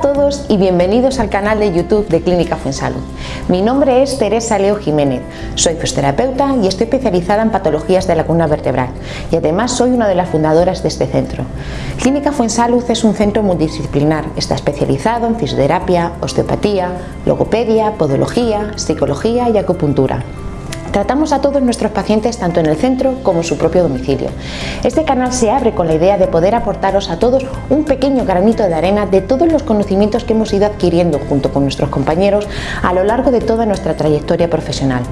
todos y bienvenidos al canal de YouTube de Clínica Fuensalud. Mi nombre es Teresa Leo Jiménez, soy fisioterapeuta y estoy especializada en patologías de la columna vertebral y además soy una de las fundadoras de este centro. Clínica Fuensalud es un centro multidisciplinar, está especializado en fisioterapia, osteopatía, logopedia, podología, psicología y acupuntura. Tratamos a todos nuestros pacientes tanto en el centro como en su propio domicilio. Este canal se abre con la idea de poder aportaros a todos un pequeño granito de arena de todos los conocimientos que hemos ido adquiriendo junto con nuestros compañeros a lo largo de toda nuestra trayectoria profesional.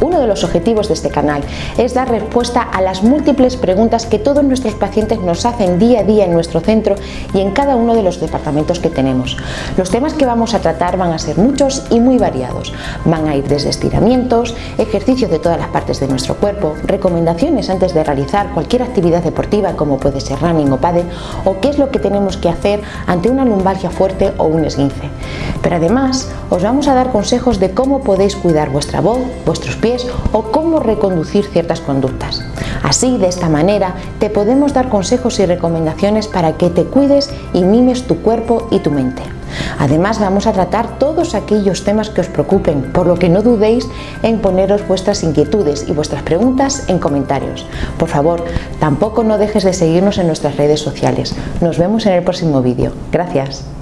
Uno de los objetivos de este canal es dar respuesta a las múltiples preguntas que todos nuestros pacientes nos hacen día a día en nuestro centro y en cada uno de los departamentos que tenemos. Los temas que vamos a tratar van a ser muchos y muy variados. Van a ir desde estiramientos, ejercicios de todas las partes de nuestro cuerpo, recomendaciones antes de realizar cualquier actividad deportiva como puede ser running o paddle o qué es lo que tenemos que hacer ante una lumbalgia fuerte o un esguince. Pero además os vamos a dar consejos de cómo podéis cuidar vuestra voz, vuestros o cómo reconducir ciertas conductas. Así, de esta manera, te podemos dar consejos y recomendaciones para que te cuides y mimes tu cuerpo y tu mente. Además vamos a tratar todos aquellos temas que os preocupen, por lo que no dudéis en poneros vuestras inquietudes y vuestras preguntas en comentarios. Por favor, tampoco no dejes de seguirnos en nuestras redes sociales. Nos vemos en el próximo vídeo. Gracias.